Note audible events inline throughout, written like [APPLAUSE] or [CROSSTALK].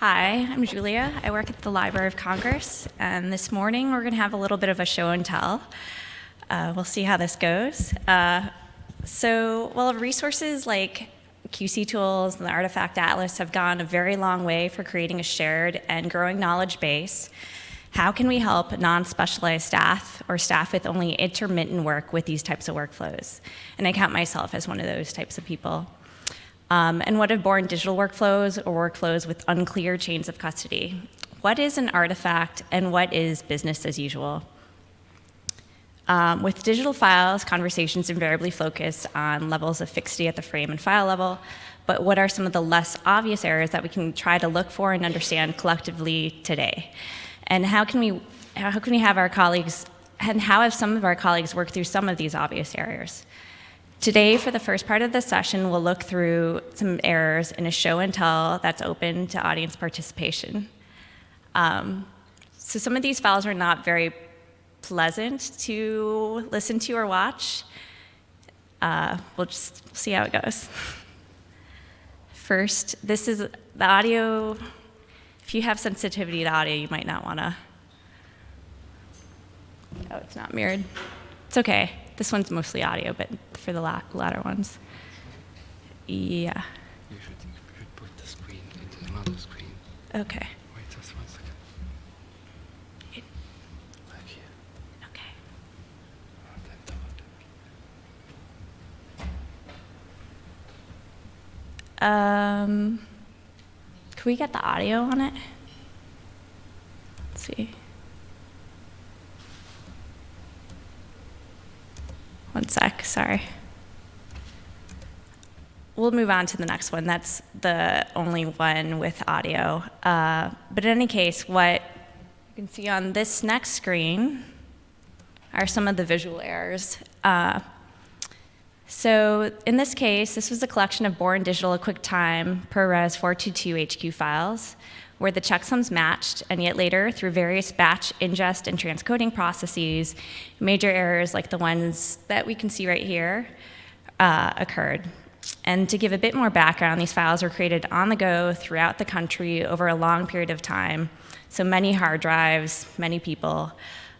Hi, I'm Julia. I work at the Library of Congress, and this morning we're going to have a little bit of a show and tell. Uh, we'll see how this goes. Uh, so, well, resources like QC tools and the Artifact Atlas have gone a very long way for creating a shared and growing knowledge base. How can we help non-specialized staff or staff with only intermittent work with these types of workflows? And I count myself as one of those types of people. Um, and what have born digital workflows or workflows with unclear chains of custody? What is an artifact and what is business as usual? Um, with digital files, conversations invariably focus on levels of fixity at the frame and file level, but what are some of the less obvious areas that we can try to look for and understand collectively today? And how can we, how can we have our colleagues, and how have some of our colleagues worked through some of these obvious areas? Today, for the first part of the session, we'll look through some errors in a show and tell that's open to audience participation. Um, so some of these files are not very pleasant to listen to or watch. Uh, we'll just see how it goes. First, this is the audio. If you have sensitivity to audio, you might not want to. Oh, it's not mirrored. It's okay. This one's mostly audio, but for the la latter ones. Yeah. You should, you should put the screen into another screen. Okay. Wait just one second. Like here. Okay. Um, can we get the audio on it? Let's see. One sec, sorry. We'll move on to the next one. That's the only one with audio. Uh, but in any case, what you can see on this next screen are some of the visual errors. Uh, so in this case, this was a collection of Born Digital QuickTime ProRes 422 HQ files where the checksums matched, and yet later, through various batch ingest and transcoding processes, major errors like the ones that we can see right here uh, occurred. And to give a bit more background, these files were created on the go throughout the country over a long period of time, so many hard drives, many people,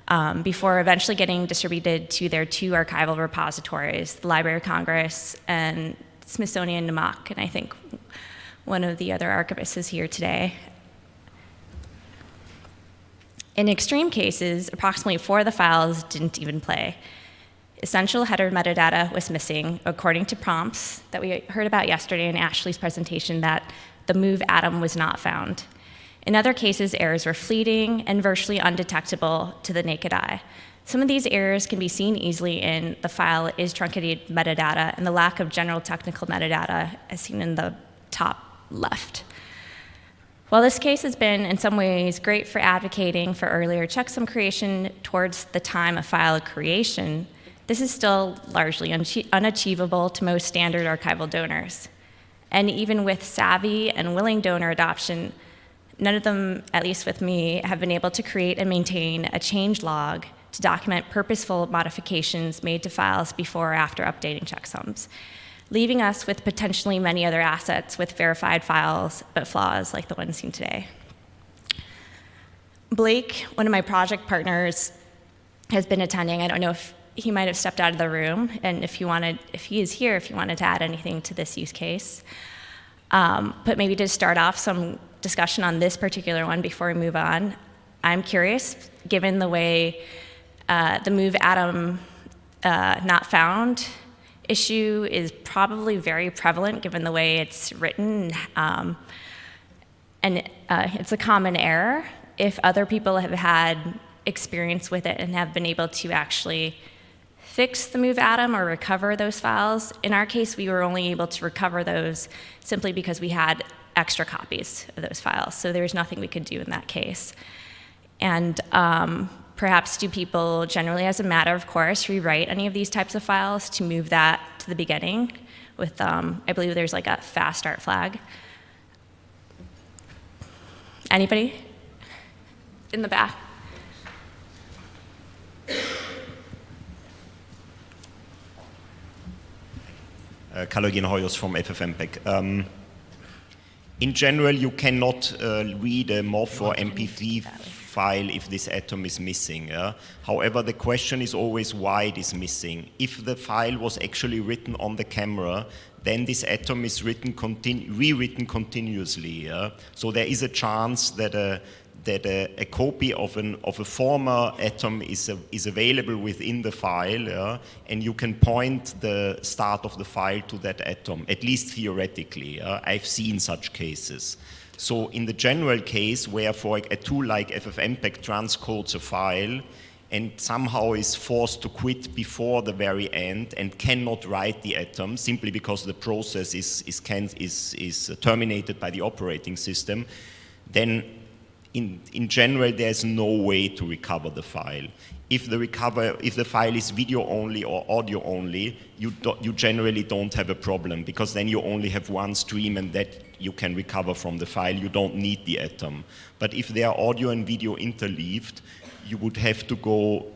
um, before eventually getting distributed to their two archival repositories, the Library of Congress and Smithsonian NMAAHC, and I think one of the other archivists is here today. In extreme cases, approximately four of the files didn't even play. Essential header metadata was missing, according to prompts that we heard about yesterday in Ashley's presentation that the moov atom was not found. In other cases, errors were fleeting and virtually undetectable to the naked eye. Some of these errors can be seen easily in the file is truncated metadata and the lack of general technical metadata as seen in the top left. While this case has been, in some ways, great for advocating for earlier checksum creation towards the time of file creation, this is still largely unachievable to most standard archival donors. And even with savvy and willing donor adoption, none of them, at least with me, have been able to create and maintain a change log to document purposeful modifications made to files before or after updating checksums leaving us with potentially many other assets with verified files, but flaws like the one seen today. Blake, one of my project partners, has been attending. I don't know if he might have stepped out of the room, and if you wanted, if he is here, if you wanted to add anything to this use case. Um, but maybe to start off some discussion on this particular one before we move on, I'm curious, given the way uh, the moov atom uh, not found issue is probably very prevalent given the way it's written. Um, and uh, it's a common error. If other people have had experience with it and have been able to actually fix the moov atom or recover those files, in our case, we were only able to recover those simply because we had extra copies of those files. So there's nothing we could do in that case. And um, Perhaps do people generally, as a matter of course, rewrite any of these types of files to move that to the beginning with, um, I believe there's like a fast start flag. Anybody? In the back. Uh, Hoyos from FFmpeg. Um, in general, you cannot uh, read a MOV or MP3 file if this atom is missing. Yeah? However, the question is always why it is missing. If the file was actually written on the camera, then this atom is written continu rewritten continuously. Yeah? So there is a chance that a, that a, a, copy of, an, of a former atom is, a, is available within the file, yeah? and you can point the start of the file to that atom, at least theoretically. Yeah? I've seen such cases. So in the general case where for a tool like FFmpeg transcodes a file and somehow is forced to quit before the very end and cannot write the atom simply because the process is, is, can, is, is terminated by the operating system, then in, in general, there's no way to recover the file. If the, recover, if the file is video only or audio only, you, do, you generally don't have a problem because then you only have one stream and that you can recover from the file. You don't need the atom. But if they are audio and video interleaved, you would have to go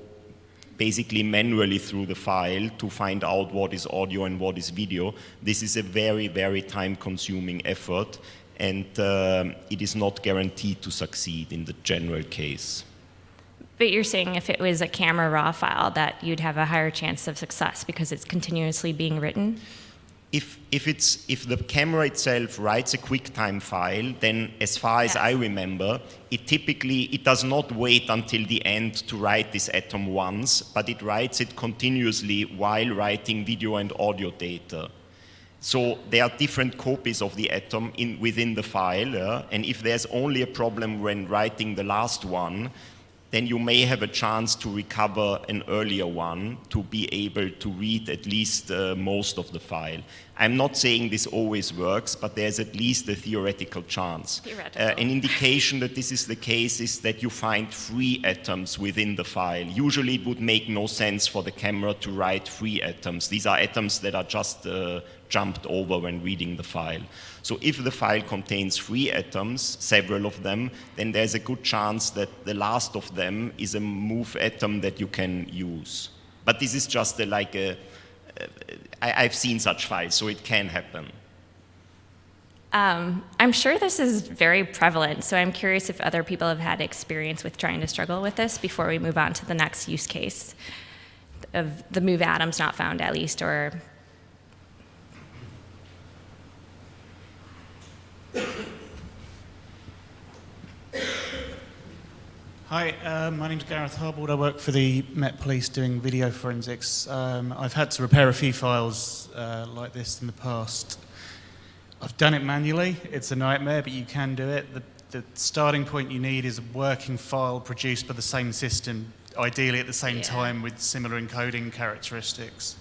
basically manually through the file to find out what is audio and what is video. This is a very, very time consuming effort and uh, it is not guaranteed to succeed in the general case. But you're saying if it was a camera raw file that you'd have a higher chance of success because it's continuously being written? If, if, it's, if the camera itself writes a QuickTime file, then as far as. I remember, it typically, it does not wait until the end to write this atom once, but it writes it continuously while writing video and audio data. So there are different copies of the atom in, within the file, uh, and if there's only a problem when writing the last one, then you may have a chance to recover an earlier one to be able to read at least uh, most of the file. I'm not saying this always works, but there's at least a theoretical chance. Theoretical. Uh, an indication that this is the case is that you find free atoms within the file. Usually it would make no sense for the camera to write free atoms. These are atoms that are just uh, jumped over when reading the file. So if the file contains free atoms, several of them, then there's a good chance that the last of them is a moov atom that you can use. But this is just a, like a, I, I've seen such files, so it can happen. Um, I'm sure this is very prevalent, so I'm curious if other people have had experience with trying to struggle with this before we move on to the next use case of the moov atoms not found at least, or Hi, uh, my name's Gareth Harbold. I work for the Met Police doing video forensics. Um, I've had to repair a few files uh, like this in the past. I've done it manually. It's a nightmare, but you can do it. The, the starting point you need is a working file produced by the same system, ideally at the same yeah. time with similar encoding characteristics.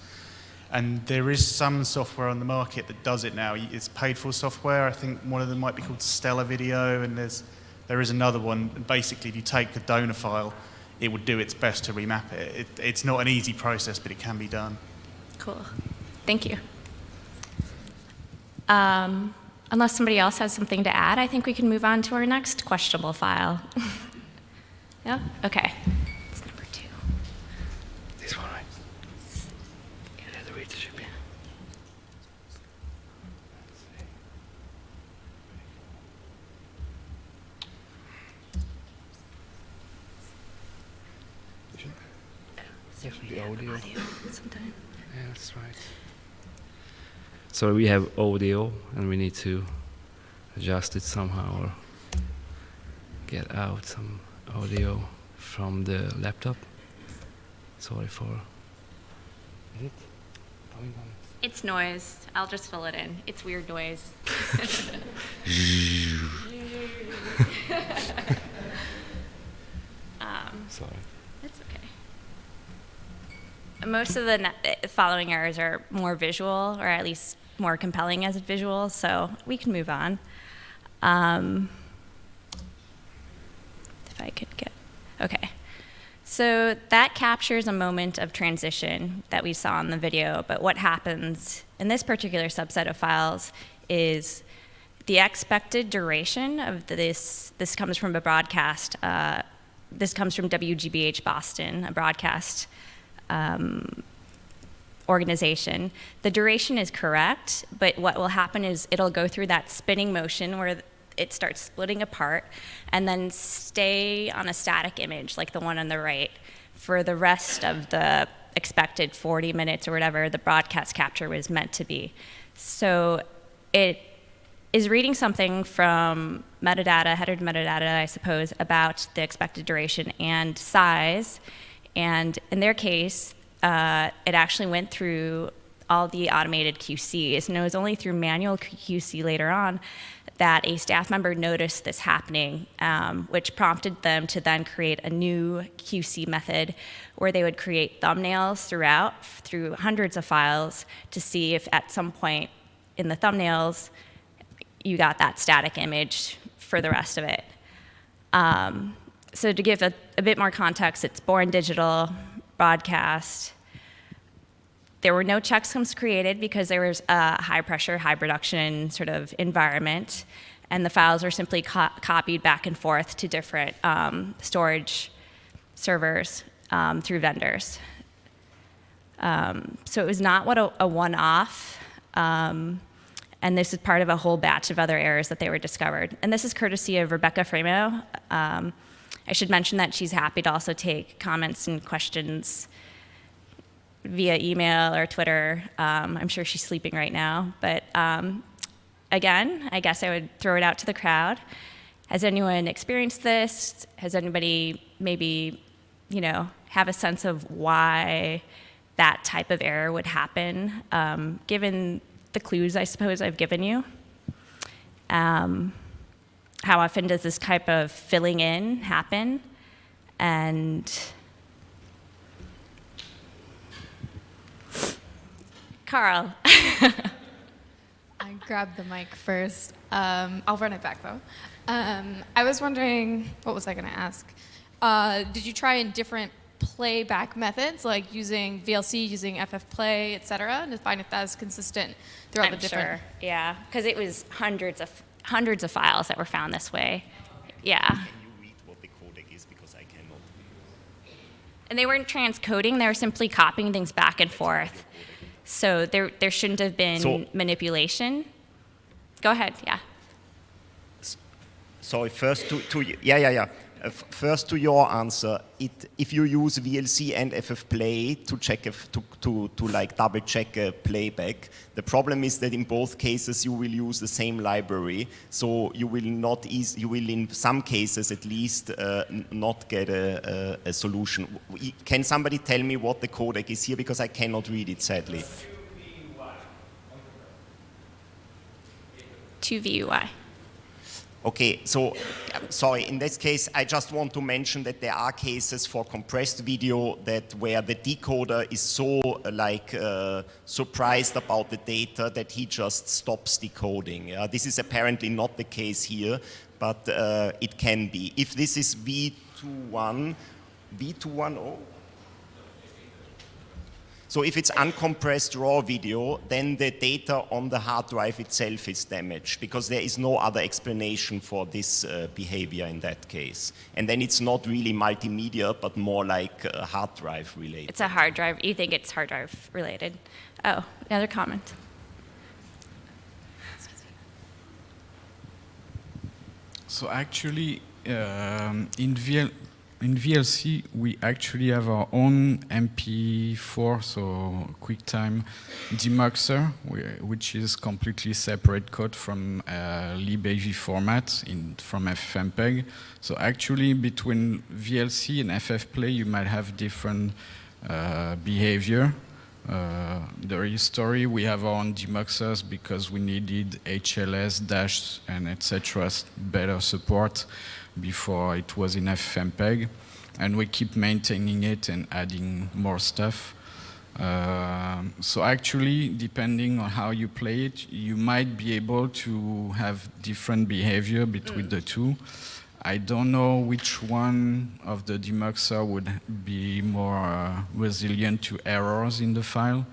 And there is some software on the market that does it now. It's paid for software. I think one of them might be called Stellar Video, and there's there is another one. Basically, if you take a donor file, it would do its best to remap it. it. It's not an easy process, but it can be done. Cool. Thank you. Um, unless somebody else has something to add, I think we can move on to our next questionable file. [LAUGHS] yeah? Okay. Yes, the audio. audio sometime. Yeah, that's right. So we have audio, and we need to adjust it somehow or get out some audio from the laptop. Sorry for. Is it coming on? It's noise. I'll just fill it in. It's weird noise. [LAUGHS] [LAUGHS] um, Sorry most of the following errors are more visual, or at least more compelling as visual, so we can move on. Um, if I could get, okay. So that captures a moment of transition that we saw in the video, but what happens in this particular subset of files is the expected duration of this, this comes from a broadcast, uh, this comes from WGBH Boston, a broadcast um, organization. The duration is correct, but what will happen is it'll go through that spinning motion where it starts splitting apart and then stay on a static image like the one on the right for the rest of the expected 40 minutes or whatever the broadcast capture was meant to be. So it is reading something from metadata, header metadata, I suppose, about the expected duration and size. And in their case, uh, it actually went through all the automated QCs, and it was only through manual QC later on that a staff member noticed this happening, um, which prompted them to then create a new QC method where they would create thumbnails throughout through hundreds of files to see if at some point in the thumbnails you got that static image for the rest of it. Um, so to give a, a bit more context, it's born digital, broadcast. There were no checksums created because there was a high pressure, high production sort of environment, and the files were simply co copied back and forth to different um, storage servers um, through vendors. Um, so it was not what a, a one-off, um, and this is part of a whole batch of other errors that they were discovered. And this is courtesy of Rebecca Fraimow. I should mention that she's happy to also take comments and questions via email or Twitter. Um, I'm sure she's sleeping right now. But um, again, I guess I would throw it out to the crowd. Has anyone experienced this? Has anybody maybe, you know, have a sense of why that type of error would happen, um, given the clues I suppose I've given you? Um, how often does this type of filling in happen? And Carl. [LAUGHS] I grabbed the mic first. Um, I'll run it back though. Um, I was wondering, what was I going to ask? Uh, did you try in different playback methods, like using VLC, using FFplay, et cetera, to find if that is consistent throughout I'm the different? Sure. Yeah, because it was hundreds of hundreds of files that were found this way. Yeah. Can you read what the codec is because I cannot. And they weren't transcoding; they were simply copying things back and forth. So there there shouldn't have been So- manipulation. Go ahead. Yeah. Sorry, first to, to yeah, yeah, yeah. First to your answer, it, if you use VLC and FFplay to check if, to, to, to like double check a playback, the problem is that in both cases you will use the same library, so you will not eas- you will in some cases at least uh, not get a, a, a solution. Can somebody tell me what the codec is here because I cannot read it sadly. Two VUI. Okay, so uh, sorry, in this case, I just want to mention that there are cases for compressed video that where the decoder is so uh, like uh, surprised about the data that he just stops decoding. Yeah? This is apparently not the case here, but uh, it can be. If this is V21, V210, so if it's uncompressed raw video, then the data on the hard drive itself is damaged because there is no other explanation for this uh, behavior in that case. And then it's not really multimedia, but more like uh, hard drive related. It's a hard drive. You think it's hard drive related? Oh, another comment. So actually, um, in, VL, in VLC, we actually have our own MP4, so QuickTime demuxer, which is completely separate code from uh, libavformat in, from FFmpeg. So actually, between VLC and FFplay, you might have different uh, behavior. Uh, the history, we have our own demuxers because we needed HLS, Dash, and etc. better support before it was in FFmpeg. And we keep maintaining it and adding more stuff. Um, so actually, depending on how you play it, you might be able to have different behavior between the two. I don't know which one of the demuxer would be more uh, resilient to errors in the file,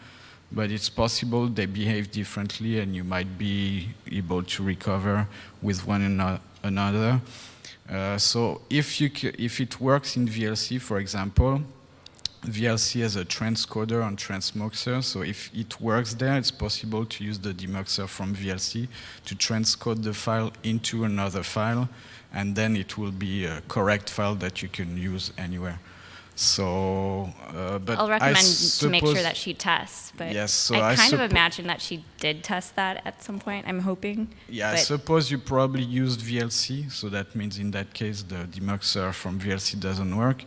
but it's possible they behave differently and you might be able to recover with one ano- another. Uh, so if, you if it works in VLC, for example, VLC has a transcoder and transmuxer, so if it works there, it's possible to use the demuxer from VLC to transcode the file into another file, and then it will be a correct file that you can use anywhere. So, uh, but I'll I recommend to make sure that she tests, but Yes, so I I kind of imagine that she did test that at some point. I'm hoping. Yeah, I suppose you probably used VLC, so that means in that case the demuxer from VLC doesn't work.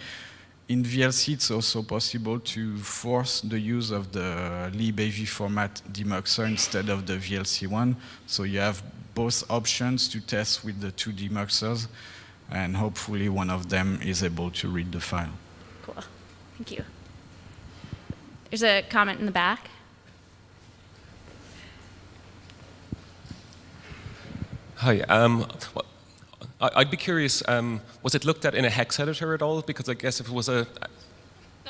In VLC, it's also possible to force the use of the libavformat demuxer instead of the VLC one. So you have both options to test with the two demuxers, and hopefully one of them is able to read the file. Cool. Thank you. There's a comment in the back. Hi. Um, well, I- I'd be curious, um, was it looked at in a hex editor at all? Because I guess if it was a...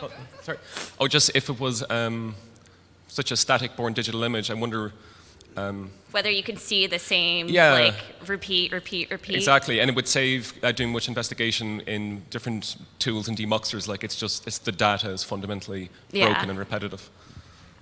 Oh, sorry. Oh, just if it was um, such a static born digital image, I wonder... Um, Whether you can see the same, Yeah. like repeat, repeat, repeat. exactly, and it would save uh, doing much investigation in different tools and demuxers. Like it's just, it's the data is fundamentally Yeah. broken and repetitive.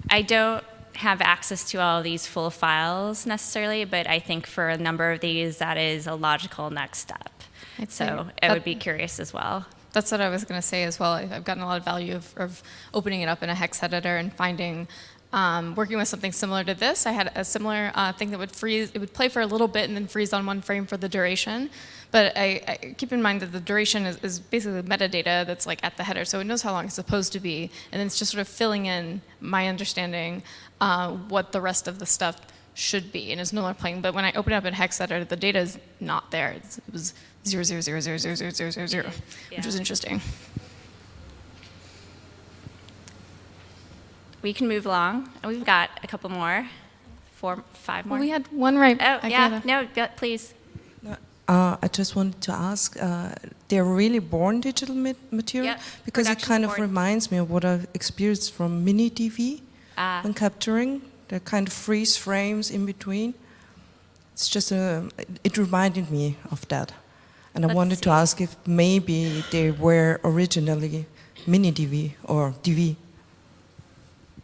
I don't have access to all these full files necessarily, but I think for a number of these, that is a logical next step. I'd So I would be curious as well. That's what I was going to say as well. I- I've gotten a lot of value of, of opening it up in a hex editor and finding, um, working with something similar to this. I had a similar uh, thing that would freeze, it would play for a little bit and then freeze on one frame for the duration. But I, I keep in mind that the duration is, is basically metadata that's like at the header, so it knows how long it's supposed to be, and then it's just sort of filling in my understanding uh, what the rest of the stuff should be, and it's no longer playing. But when I open it up in hex editor, the data is not there. It's, it was zero zero zero zero zero zero zero zero zero, which was interesting. We can move along. And We've got a couple more, four, five more. Well, we had one right. oh, I yeah. No, go- please. Uh, I just wanted to ask, uh, they're really born digital ma- material? Yep, Because it kind of reminds me of what I've experienced from mini DV Ah. when capturing. The kind of freeze frames in between. It's just a, it reminded me of that. And I Let's wanted to ask if maybe they were originally mini DV or DV.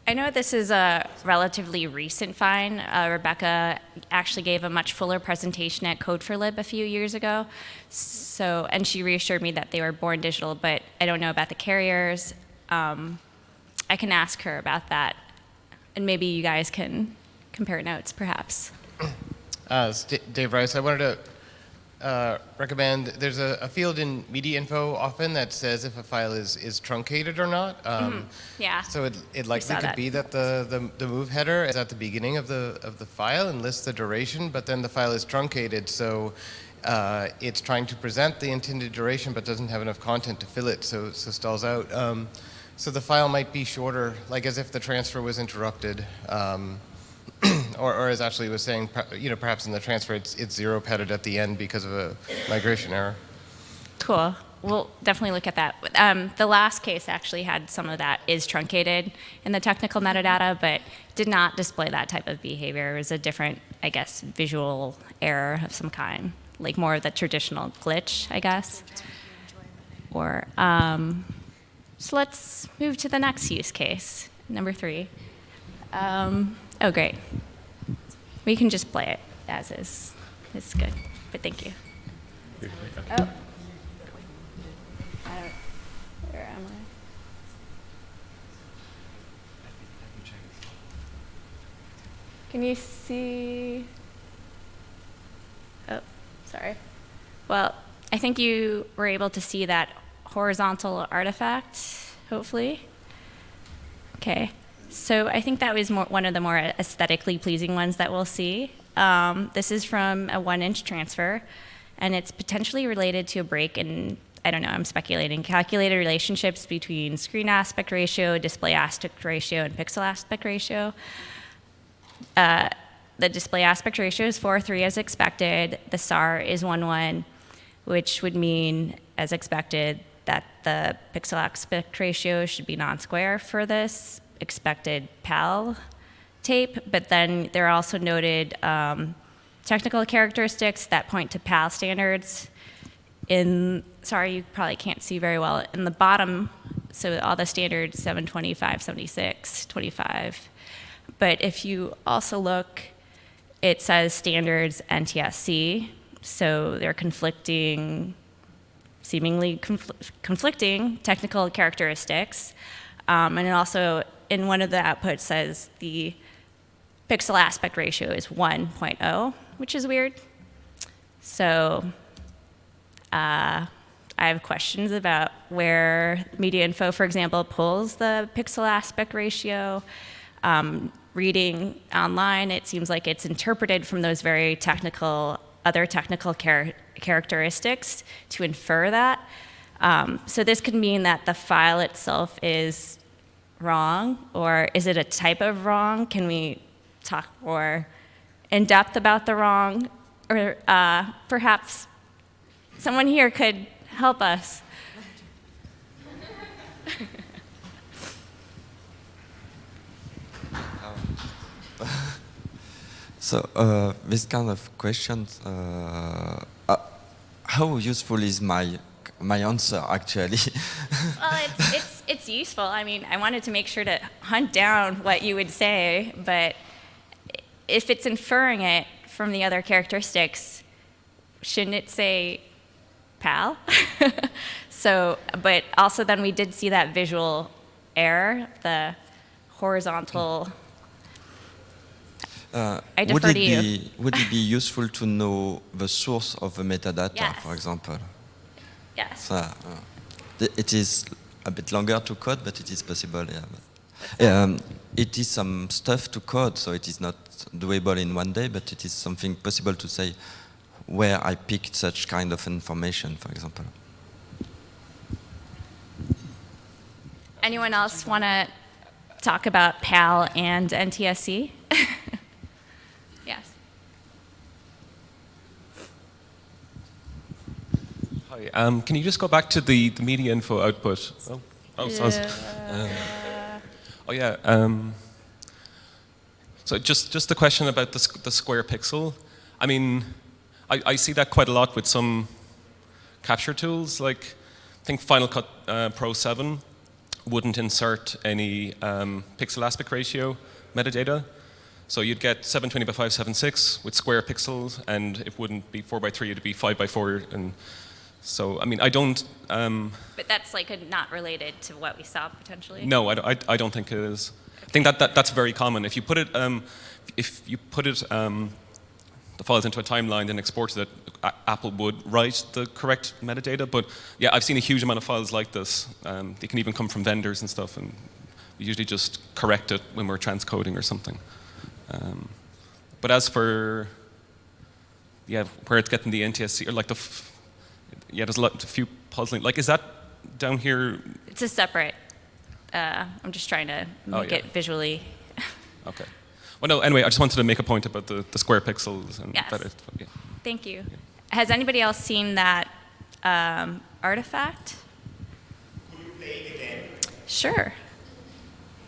I know this is a relatively recent find. Uh, Rebecca actually gave a much fuller presentation at Code4Lib a few years ago. So, and she reassured me that they were born digital, but I don't know about the carriers. Um, I can ask her about that, and maybe you guys can compare notes, perhaps. Uh, Dave Rice. I wanted to uh, recommend. There's a, a field in media info often that says if a file is, is truncated or not. Um, Yeah. So it, it likely could that. be that the, the, the moov header is at the beginning of the of the file and lists the duration, but then the file is truncated, so uh, it's trying to present the intended duration, but doesn't have enough content to fill it, so so stalls out. Um, so the file might be shorter, like as if the transfer was interrupted. Um, [CLEARS THROAT] or, or as Ashley was saying, you know, perhaps in the transfer it's, it's zero padded at the end because of a migration error. Cool. We'll definitely look at that. Um, the last case actually had some of that is truncated in the technical metadata, but did not display that type of behavior. It was a different, I guess, visual error of some kind, like more of the traditional glitch, I guess. Or um, so let's move to the next use case, number three. Um, oh, great. We can just play it as is. It's good, but thank you. Oh. Where am I? Can you see? Oh, sorry. Well, I think you were able to see that horizontal artifact, hopefully. Okay. So I think that was more, one of the more aesthetically pleasing ones that we'll see. Um, this is from a one inch transfer, and it's potentially related to a break in, I don't know, I'm speculating, calculated relationships between screen aspect ratio, display aspect ratio, and pixel aspect ratio. Uh, the display aspect ratio is 4.3 as expected. The SAR is 1.1, which would mean, as expected, that the pixel aspect ratio should be non-square for this expected PAL tape. But then there are also noted um, technical characteristics that point to PAL standards. In sorry, you probably can't see very well. In the bottom so all the standards 725, 76, 25. But if you also look, it says standards NTSC, so they're conflicting, seemingly confl- conflicting technical characteristics. Um, and it also, in one of the outputs, says the pixel aspect ratio is 1.0, which is weird. So uh, I have questions about where Media Info, for example, pulls the pixel aspect ratio. Um, reading online, it seems like it's interpreted from those very technical, other technical char characteristics to infer that. Um, so this could mean that the file itself is wrong, or is it a type of wrong? Can we talk more in depth about the wrong? Or uh, perhaps someone here could help us. [LAUGHS] so uh, this kind of questions, uh, uh, how useful is my my answer actually? [LAUGHS] well, it's, it's, it's useful. I mean, I wanted to make sure to hunt down what you would say, but if it's inferring it from the other characteristics, shouldn't it say pal? [LAUGHS] so, but also then we did see that visual error, the horizontal. Uh, I would defer it to you. be would it be [LAUGHS] useful to know the source of the metadata, Yes. for example? Yes. So, uh, it is a bit longer to code, but it is possible. Yeah. But, um, it is some stuff to code, so it is not doable in one day, but it is something possible to say where I picked such kind of information, for example. Anyone else want to talk about PAL and NTSC? [LAUGHS] yes. Hi. Um, can you just go back to the, the media info output? Oh, oh, so I was- uh, oh yeah. Um, so just just the question about the, the square pixel. I mean, I, I see that quite a lot with some capture tools. Like, I think Final Cut uh, Pro 7 wouldn't insert any um, pixel aspect ratio metadata. So you'd get 720 by 576 with square pixels, and it wouldn't be 4 by 3, it'd be 5 by 4. And so, I mean, I don't. Um, But that's like a, not related to what we saw potentially. no, I, don't- I, I don't think it is. I think that, that that's very common. If you put it, um, if you put it, um, the files into a timeline and exported it, A- Apple would write the correct metadata. But yeah, I've seen a huge amount of files like this. Um, they can even come from vendors and stuff, and we usually just correct it when we're transcoding or something. Um, but as for yeah, where it's getting the NTSC or like the f- yeah, there's a, lot, a few puzzling. Like, is that down here? It's a separate. Uh, I'm just trying to Oh, make yeah. it visually. [LAUGHS] Okay. Well, no. Anyway, I just wanted to make a point about the, the square pixels and Yes. that it. Yeah. Thank you. Has anybody else seen that um, artifact? Sure.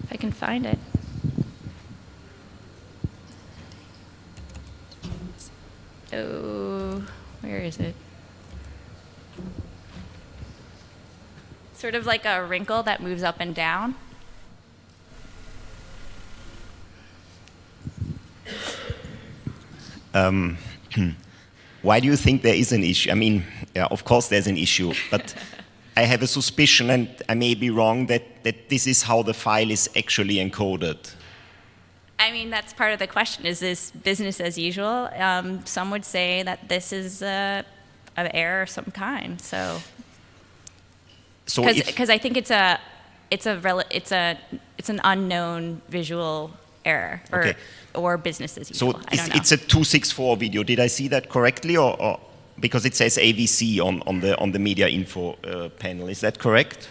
If I can find it. Oh, where is it? Sort of like a wrinkle that moves up and down. Um, [CLEARS THROAT] why do you think there is an issue? I mean, yeah, of course there's an issue, but I have a suspicion, and I may be wrong, that, that this is how the file is actually encoded. I mean, that's part of the question. Is this business as usual? Um, some would say that this is a, an error of some kind. So, So because I think it's a, it's a, rel- it's a, it's an unknown visual error or, Okay. or business as usual. so it's, it's a 264 video. Did I see that correctly, or, or because it says AVC on, on the on the media info uh, panel? Is that correct?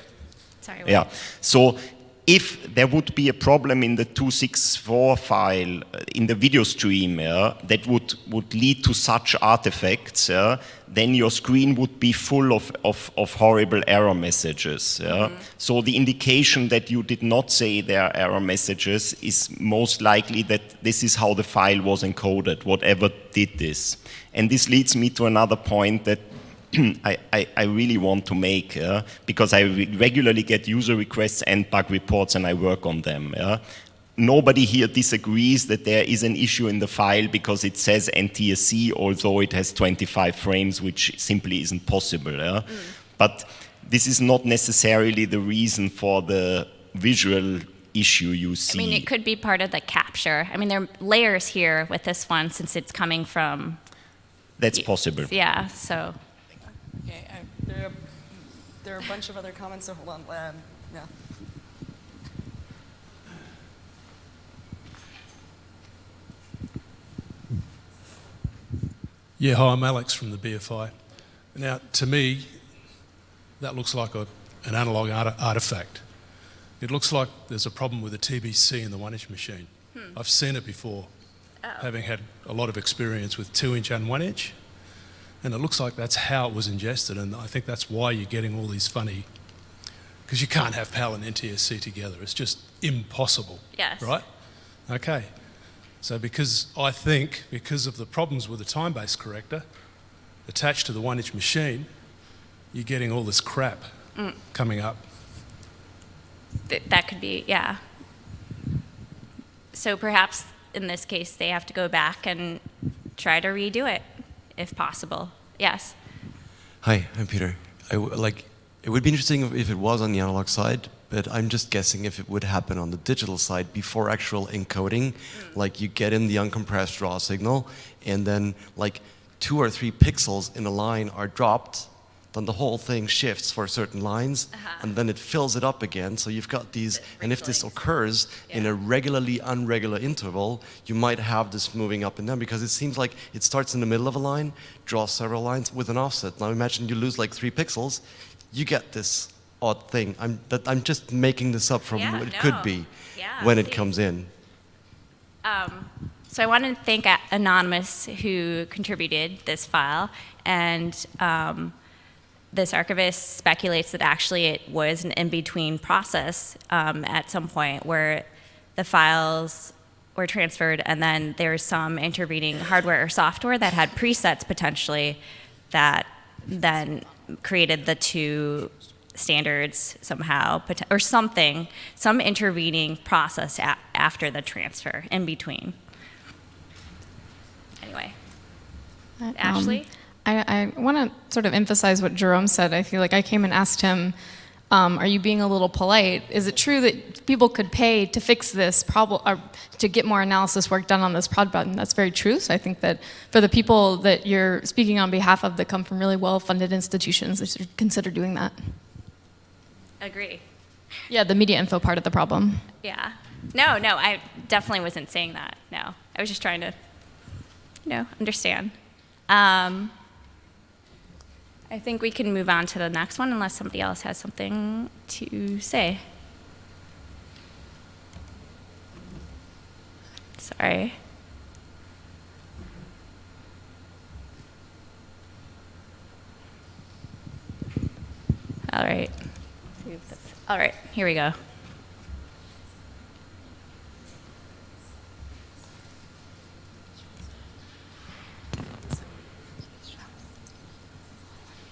Sorry. what? Yeah. So if there would be a problem in the 264 file uh, in the video stream yeah, that would, would lead to such artifacts, yeah, then your screen would be full of, of, of horrible error messages. Yeah. So the indication that you did not say there are error messages is most likely that this is how the file was encoded, whatever did this. And this leads me to another point that [CLEARS THROAT] I, I, I really want to make, uh, because I re regularly get user requests and bug reports and I work on them. Yeah? Nobody here disagrees that there is an issue in the file because it says NTSC, although it has 25 frames, which simply isn't possible. Yeah? Mm. But this is not necessarily the reason for the visual issue you see. I mean, it could be part of the capture. I mean, there are layers here with this one since it's coming from. That's possible. Yeah, so. Okay, I, there, are, there are a bunch of other comments, so hold on. Um, yeah. Yeah, hi, I'm Alex from the BFI. Now, to me, that looks like a, an analog art artifact. It looks like there's a problem with the TBC in the one inch machine. Hmm. I've seen it before, oh. having had a lot of experience with two inch and one inch. And it looks like that's how it was ingested. And I think that's why you're getting all these funny, because you can't have PAL and NTSC together. It's just impossible. Yes. Right? Okay. So because I think, because of the problems with the time-based corrector attached to the one inch machine, you're getting all this crap mm. coming up. Th that could be, yeah. So perhaps in this case, they have to go back and try to redo it, if possible. Yes. Hi, I'm Peter. I like. It would be interesting if it was on the analog side, but I'm just guessing if it would happen on the digital side before actual encoding. Mm. Like you get in the uncompressed raw signal, and then like two or three pixels in a line are dropped then the whole thing shifts for certain lines, uh -huh. and then it fills it up again. So you've got these, and if this occurs yeah. in a regularly unregular interval, you might have this moving up and down because it seems like it starts in the middle of a line, draws several lines with an offset. Now imagine you lose like three pixels, you get this odd thing. I'm, that, I'm just making this up from yeah, what it no. could be yeah, when it comes in. Um, so I want to thank Anonymous who contributed this file, and um, this archivist speculates that actually it was an in-between process um, at some point where the files were transferred and then there's some intervening hardware or software that had presets potentially that then created the two standards somehow or something, some intervening process after the transfer in between. Anyway, um, Ashley? I, I want to sort of emphasize what Jerome said. I feel like I came and asked him, um, are you being a little polite? Is it true that people could pay to fix this problem, or to get more analysis work done on this prod button? That's very true. So I think that for the people that you're speaking on behalf of that come from really well-funded institutions, they should consider doing that. Agree. Yeah, the media info part of the problem. Yeah. No, no, I definitely wasn't saying that. No, I was just trying to, you know, understand. Um, I think we can move on to the next one unless somebody else has something to say. Sorry. All right. All right, here we go.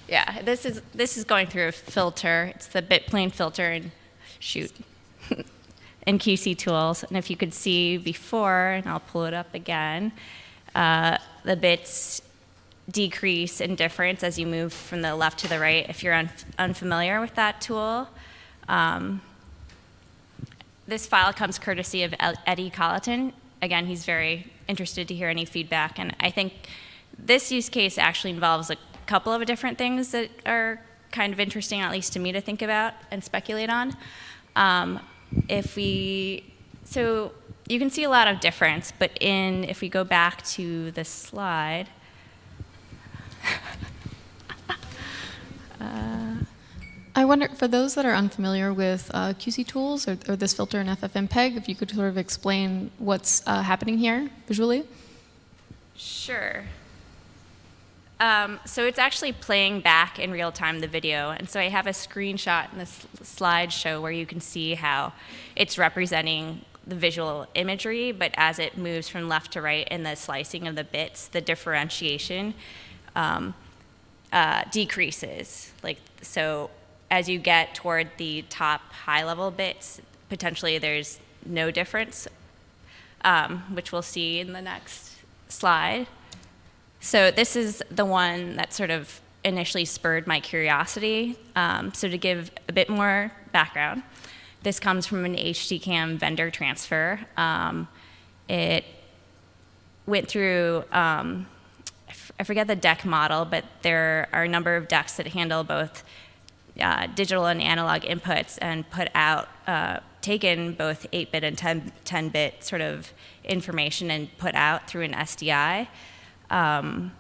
Yeah, this is this is going through a filter. It's the bitplane filter and shoot [LAUGHS] in QC tools. And if you could see before, and I'll pull it up again, uh, the bits decrease in difference as you move from the left to the right. If you're un unfamiliar with that tool, um, this file comes courtesy of Eddy Colloton. Again, he's very interested to hear any feedback, and I think this use case actually involves a couple of different things that are kind of interesting, at least to me, to think about and speculate on. Um, if we, so you can see a lot of difference, but in, if we go back to the slide, I wonder, for those that are unfamiliar with uh, QC tools or, or, this filter in FFmpeg, if you could sort of explain what's uh, happening here visually? Sure. Um, so it's actually playing back in real time the video. And so I have a screenshot in this slideshow where you can see how it's representing the visual imagery, but as it moves from left to right in the slicing of the bits, the differentiation um, uh, decreases. Like so, as you get toward the top high-level bits, potentially there's no difference, um, which we'll see in the next slide. So this is the one that sort of initially spurred my curiosity. Um, so to give a bit more background, this comes from an HDCAM vendor transfer. Um, it went through, um, forget the deck model, but there are a number of decks that handle both uh, digital and analog inputs and put out, uh, taken both 8-bit and 10, 10-bit sort of information and put out through an SDI, um,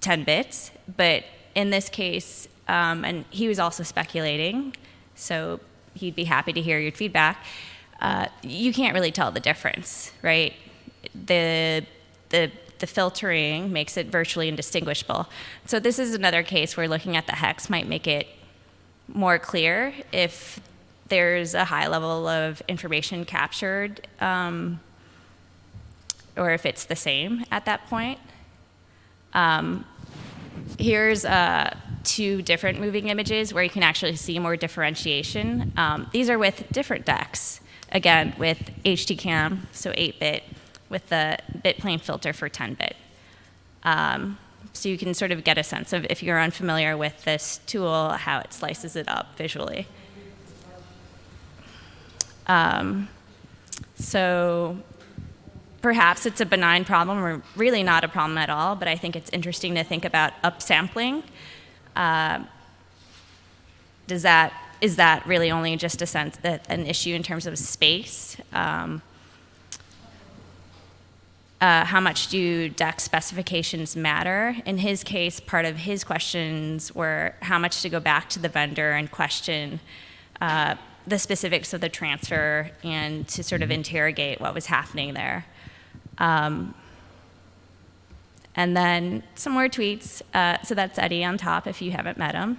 10 bits. But in this case, um, and he was also speculating, so he'd be happy to hear your feedback. Uh, you can't really tell the difference, right? The the the filtering makes it virtually indistinguishable. So this is another case where looking at the hex might make it more clear if there's a high level of information captured, um, or if it's the same at that point. Um, here's uh, two different moving images where you can actually see more differentiation. Um, these are with different decks, again, with HDCAM, so 8-bit, with the bit plane filter for 10-bit. Um, so you can sort of get a sense of, if you're unfamiliar with this tool, how it slices it up visually. Um, so perhaps it's a benign problem or really not a problem at all, but I think it's interesting to think about upsampling. Uh, does that, is that really only just a sense that an issue in terms of space? Um, uh, how much do deck specifications matter? In his case, part of his questions were how much to go back to the vendor and question uh, the specifics of the transfer and to sort of interrogate what was happening there. Um, and then some more tweets. Uh, so that's Eddy on top if you haven't met him.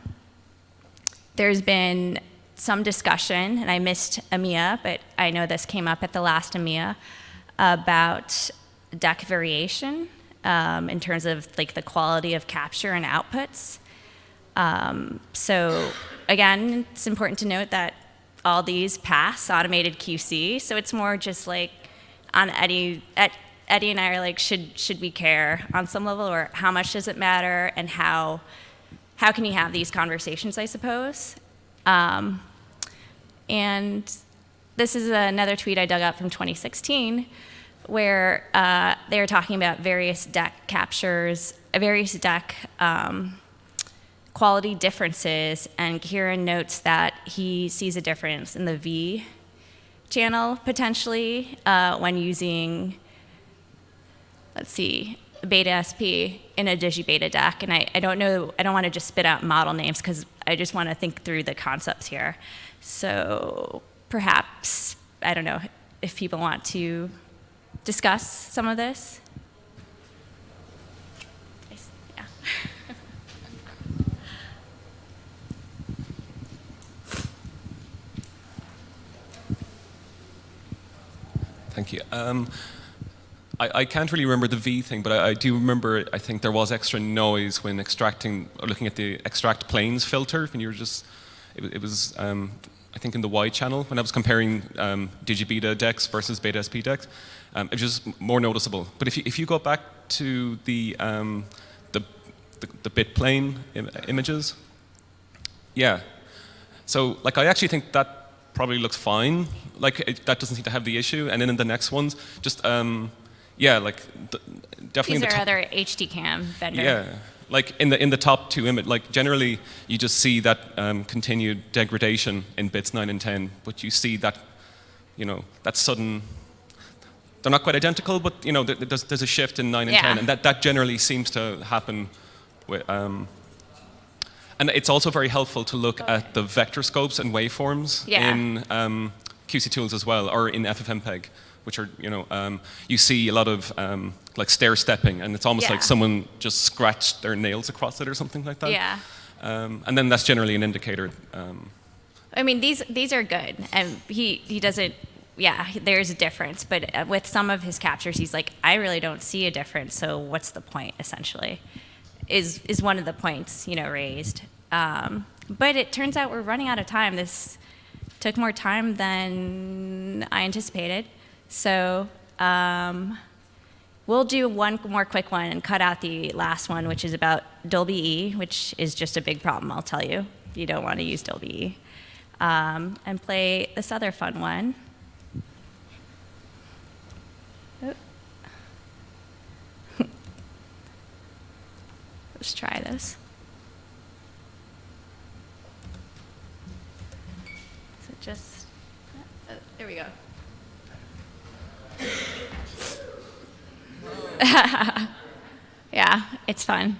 There's been some discussion, and I missed AMIA, but I know this came up at the last AMIA, about deck variation um, in terms of like the quality of capture and outputs. Um, so again, it's important to note that all these pass automated QC, so it's more just like on Eddy, Eddy and I are like, should, should we care on some level, or how much does it matter, and how, how can you have these conversations, I suppose? Um, and this is another tweet I dug up from 2016, where uh, they were talking about various deck captures, various deck um, quality differences, and Kieran notes that he sees a difference in the V channel potentially uh, when using, let's see, beta SP in a digibeta deck. And I, I don't know, I don't want to just spit out model names because I just want to think through the concepts here. So perhaps, I don't know, if people want to discuss some of this. Yeah. Thank you. Um, I, I, can't really remember the V thing, but I, I, do remember, I think there was extra noise when extracting, or looking at the extract planes filter, when you were just, it, it was, um, I think in the Y channel, when I was comparing um, digibeta decks versus beta SP decks, um, it was just more noticeable. But if you, if you go back to the, um, the, the, the, bit plane Im images, yeah. So like I actually think that probably looks fine. Like it, that doesn't seem to have the issue. And then in the next ones, just um, yeah, like definitely. These the are other HDCAM vendors. Yeah, like in the in the top two image, like generally you just see that um, continued degradation in bits nine and ten, but you see that, you know, that sudden. They're not quite identical, but you know, there's there's a shift in nine and yeah. ten, and that that generally seems to happen with. Um, and it's also very helpful to look at the vector scopes and waveforms yeah. in um, QCTools as well, or in FFmpeg, which are, you know, um, you see a lot of um, like stair stepping, and it's almost yeah. like someone just scratched their nails across it or something like that. Yeah. Um, and then that's generally an indicator. um, I mean, these these are good, and he he doesn't. Yeah, there's a difference, but uh, with some of his captures, he's like, I really don't see a difference. So what's the point, essentially? is is one of the points you know raised. Um, but it turns out we're running out of time. This took more time than I anticipated. So um, we'll do one more quick one and cut out the last one, which is about Dolby E, which is just a big problem, I'll tell you. You don't want to use Dolby E. Um, and play this other fun one. Oh. [LAUGHS] Let's try this. So just, uh, there we go. [LAUGHS] yeah, it's fun.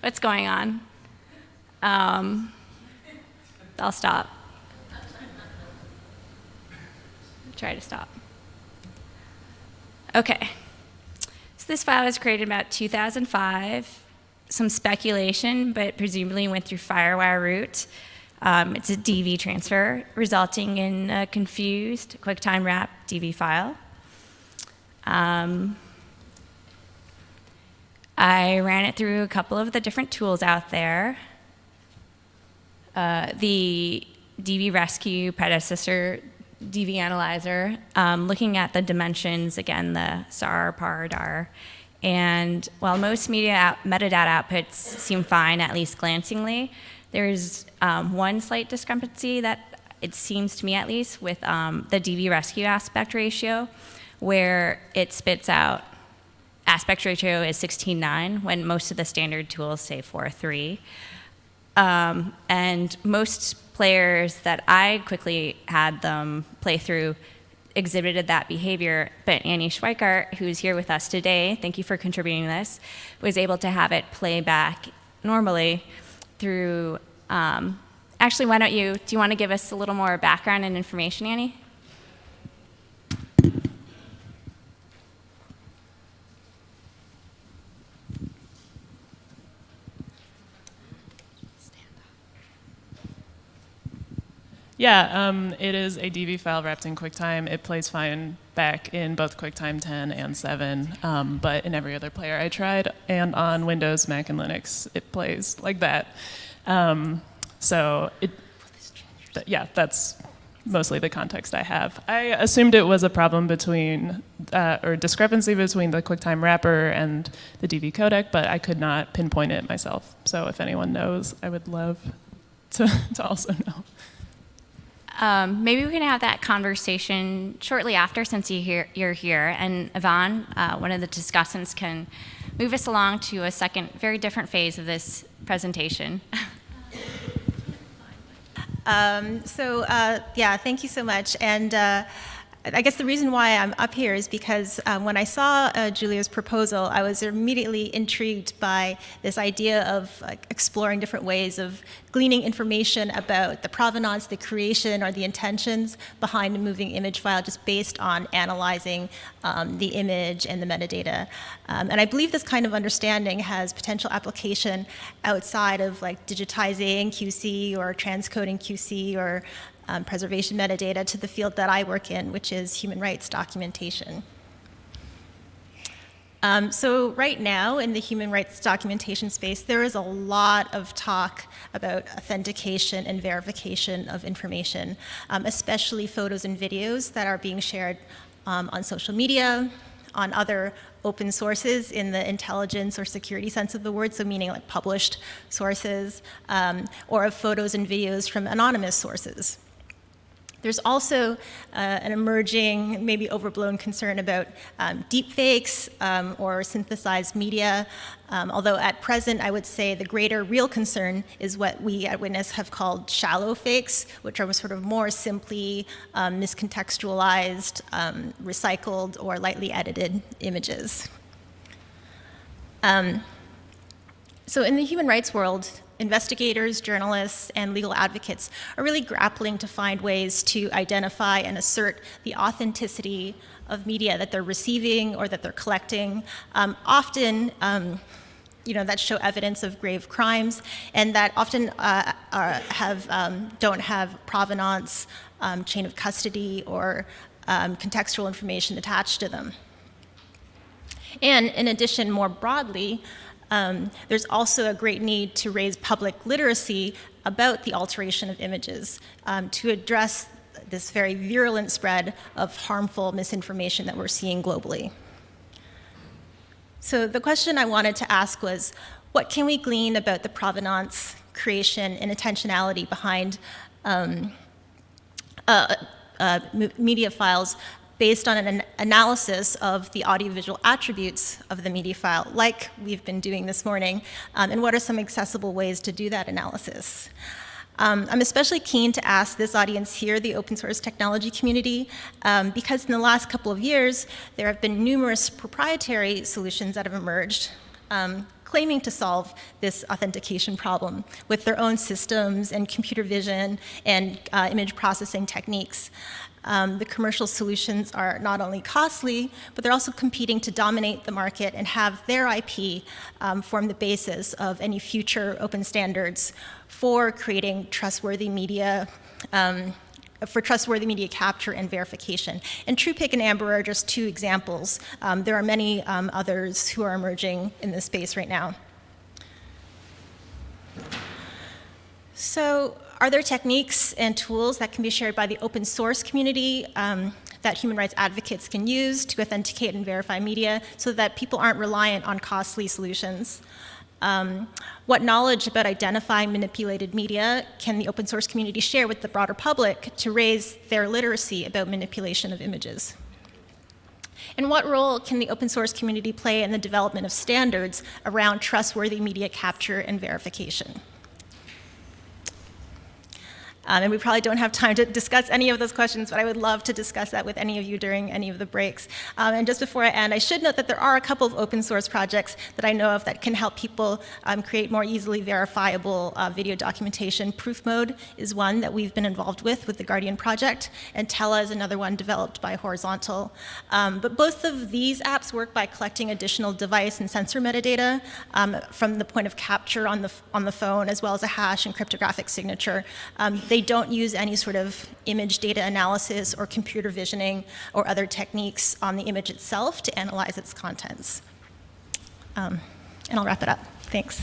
What's going on? Um, I'll stop. Try to stop. Okay. So this file was created about 2005. Some speculation, but presumably went through FireWire route. Um, it's a DV transfer, resulting in a confused QuickTime wrap DV file. Um, I ran it through a couple of the different tools out there. Uh, the DV Rescue predecessor DV Analyzer, um, looking at the dimensions, again, the SAR, PAR, DAR. And while most media out, metadata outputs seem fine, at least glancingly, there's um, one slight discrepancy that it seems to me at least with um, the DV rescue aspect ratio, where it spits out aspect ratio is 16.9 when most of the standard tools say 4.3. Um, and most players that I quickly had them play through exhibited that behavior, but Annie Schweikert, who's here with us today, thank you for contributing this, was able to have it play back normally through, um, actually, why don't you, do you want to give us a little more background and information, Annie? Yeah, um, it is a DV file wrapped in QuickTime. It plays fine back in both QuickTime 10 and 7, um, but in every other player I tried, and on Windows, Mac, and Linux, it plays like that. Um, so, it, th yeah, that's mostly the context I have. I assumed it was a problem between, uh, or discrepancy between the QuickTime wrapper and the DV codec, but I could not pinpoint it myself. So if anyone knows, I would love to, [LAUGHS] to also know. Um, maybe we can have that conversation shortly after since you hear, you're here. And Yvonne, uh, one of the discussants, can move us along to a second, very different phase of this presentation. [LAUGHS] Um, so uh, yeah, thank you so much. And uh, I guess the reason why I'm up here is because um, when I saw uh, Julia's proposal, I was immediately intrigued by this idea of exploring different ways of gleaning information about the provenance, the creation, or the intentions behind a moving image file just based on analyzing um, the image and the metadata. Um, and I believe this kind of understanding has potential application outside of like digitizing QC or transcoding QC or um, preservation metadata to the field that I work in, which is human rights documentation. Um, so right now in the human rights documentation space, there is a lot of talk about authentication and verification of information, um, especially photos and videos that are being shared um, on social media, on other open sources in the intelligence or security sense of the word, so meaning like published sources, um, or of photos and videos from anonymous sources. There's also uh, an emerging, maybe overblown concern about um, deepfakes um, or synthesized media, um, although at present I would say the greater real concern is what we at Witness have called shallow fakes, which are sort of more simply um, miscontextualized, um, recycled, or lightly edited images. Um, so in the human rights world, investigators, journalists, and legal advocates are really grappling to find ways to identify and assert the authenticity of media that they're receiving or that they're collecting. Um, often, um, you know, that show evidence of grave crimes and that often uh, are, have, um, don't have provenance, um, chain of custody, or um, contextual information attached to them. And in addition, more broadly, Um, there's also a great need to raise public literacy about the alteration of images um, to address this very virulent spread of harmful misinformation that we're seeing globally. So the question I wanted to ask was, what can we glean about the provenance, creation, and intentionality behind um, uh, uh, media files based on an analysis of the audiovisual attributes of the media file, like we've been doing this morning, um, and what are some accessible ways to do that analysis? Um, I'm especially keen to ask this audience here, the open source technology community, um, because in the last couple of years, there have been numerous proprietary solutions that have emerged um, claiming to solve this authentication problem with their own systems and computer vision and uh, image processing techniques. Um, the commercial solutions are not only costly, but they're also competing to dominate the market and have their IP um, form the basis of any future open standards for creating trustworthy media um, for trustworthy media capture and verification. And TruePic and Amber are just two examples. Um, there are many um, others who are emerging in this space right now. So are there techniques and tools that can be shared by the open source community um, that human rights advocates can use to authenticate and verify media so that people aren't reliant on costly solutions? Um, what knowledge about identifying manipulated media can the open source community share with the broader public to raise their literacy about manipulation of images? And what role can the open source community play in the development of standards around trustworthy media capture and verification? Um, and we probably don't have time to discuss any of those questions, but I would love to discuss that with any of you during any of the breaks. Um, and just before I end, I should note that there are a couple of open source projects that I know of that can help people um, create more easily verifiable uh, video documentation. Proof Mode is one that we've been involved with, with the Guardian Project, and Tella is another one developed by Horizontal. Um, but both of these apps work by collecting additional device and sensor metadata um, from the point of capture on the, on the phone, as well as a hash and cryptographic signature. Um, they don't use any sort of image data analysis or computer visioning or other techniques on the image itself to analyze its contents. Um, and I'll wrap it up. Thanks.